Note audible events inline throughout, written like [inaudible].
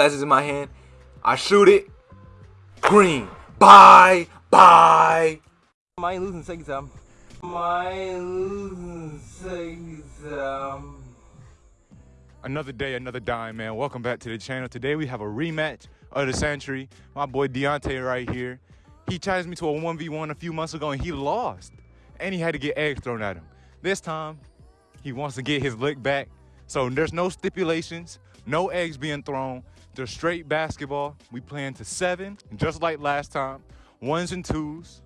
glasses in my hand. I shoot it. Green. Bye. Bye. Am I losing second time. Am I losing second time. Another day, another dime, man. Welcome back to the channel. Today we have a rematch of the century. My boy Deontay right here. He challenged me to a 1v1 a few months ago and he lost. And he had to get eggs thrown at him. This time, he wants to get his lick back. So there's no stipulations, no eggs being thrown. Just straight basketball. We playing to seven, just like last time. Ones and twos.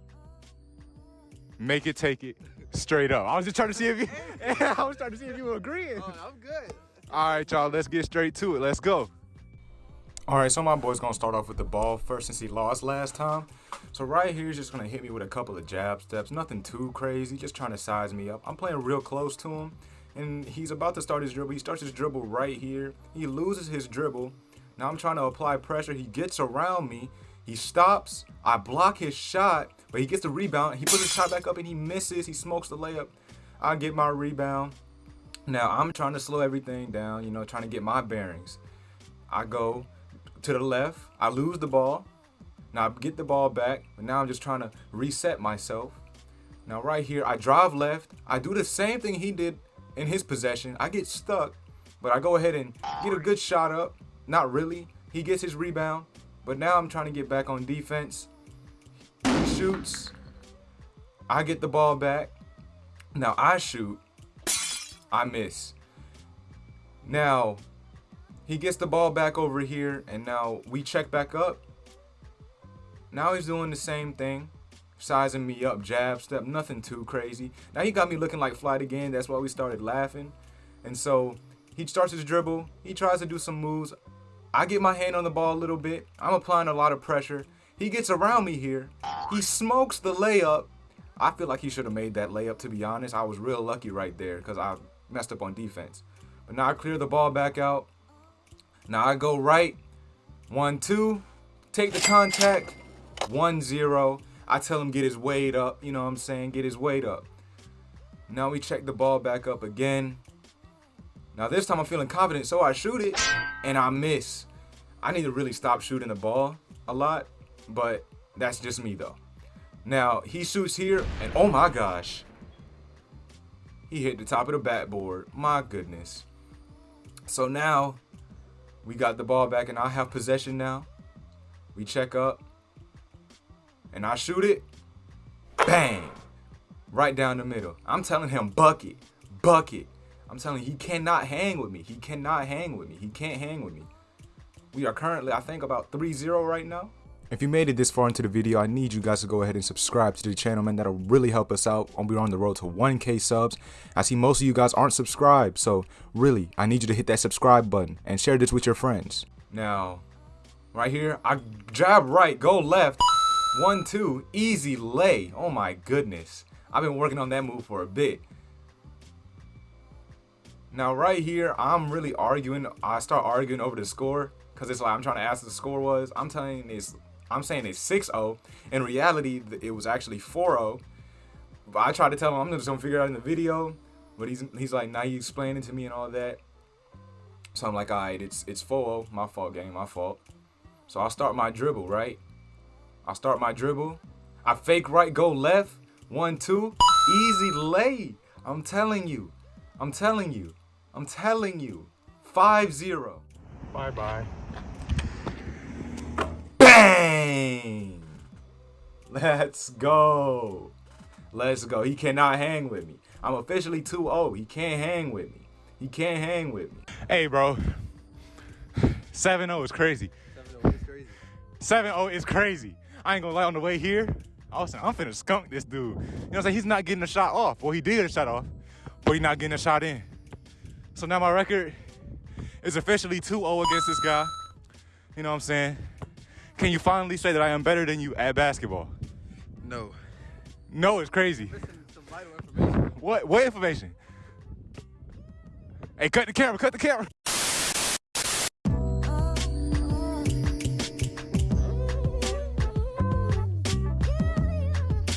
Make it, take it, straight up. I was just trying to see if you, [laughs] I was trying to see if you were agreeing. Oh, I'm good. All right, y'all, let's get straight to it. Let's go. All right, so my boy's gonna start off with the ball first since he lost last time. So right here, he's just gonna hit me with a couple of jab steps. Nothing too crazy, just trying to size me up. I'm playing real close to him, and he's about to start his dribble. He starts his dribble right here. He loses his dribble. Now I'm trying to apply pressure. He gets around me. He stops. I block his shot, but he gets the rebound. He puts his shot back up and he misses. He smokes the layup. I get my rebound. Now I'm trying to slow everything down, you know, trying to get my bearings. I go to the left. I lose the ball. Now I get the ball back, but now I'm just trying to reset myself. Now right here, I drive left. I do the same thing he did in his possession. I get stuck, but I go ahead and get a good shot up. Not really. He gets his rebound, but now I'm trying to get back on defense. He shoots. I get the ball back. Now I shoot. I miss. Now, he gets the ball back over here, and now we check back up. Now he's doing the same thing, sizing me up, jab step, nothing too crazy. Now he got me looking like flight again. That's why we started laughing. And so he starts his dribble. He tries to do some moves. I get my hand on the ball a little bit. I'm applying a lot of pressure. He gets around me here. He smokes the layup. I feel like he should have made that layup, to be honest. I was real lucky right there because I messed up on defense. But now I clear the ball back out. Now I go right. One, two. Take the contact. One, zero. I tell him get his weight up. You know what I'm saying? Get his weight up. Now we check the ball back up again. Now this time I'm feeling confident, so I shoot it, and I miss. I need to really stop shooting the ball a lot, but that's just me though. Now he shoots here, and oh my gosh. He hit the top of the backboard. My goodness. So now we got the ball back and I have possession now. We check up. And I shoot it. Bang. Right down the middle. I'm telling him bucket. Bucket. I'm telling you, he cannot hang with me. He cannot hang with me. He can't hang with me. We are currently, I think, about 3-0 right now. If you made it this far into the video, I need you guys to go ahead and subscribe to the channel, man. That'll really help us out. We're on the road to 1K subs. I see most of you guys aren't subscribed, so really, I need you to hit that subscribe button and share this with your friends. Now, right here, I jab right, go left. One, two, easy lay. Oh my goodness. I've been working on that move for a bit. Now right here, I'm really arguing. I start arguing over the score because it's like I'm trying to ask the score was. I'm telling it's I'm saying it's 6-0. In reality, it was actually 4-0. But I tried to tell him I'm just gonna figure it out in the video. But he's he's like now you explaining to me and all that. So I'm like, alright, it's it's 4-0. My fault, game, my fault. So I'll start my dribble, right? I'll start my dribble. I fake right, go left. One, two. Easy lay. I'm telling you. I'm telling you. I'm telling you. 5-0. Bye-bye. Bang! Let's go. Let's go. He cannot hang with me. I'm officially 2-0. He can't hang with me. He can't hang with me. Hey, bro. 7-0 is crazy. 7-0 is crazy. 7-0 is crazy. I ain't gonna lie on the way here. I was saying, I'm finna skunk this dude. You know what I'm saying? He's not getting a shot off. Well, he did get a shot off, but he's not getting a shot in. So now my record is officially 2-0 against this guy. You know what I'm saying? Can you finally say that I am better than you at basketball? No. No, it's crazy. Listen, some vital information. What what information? Hey, cut the camera, cut the camera.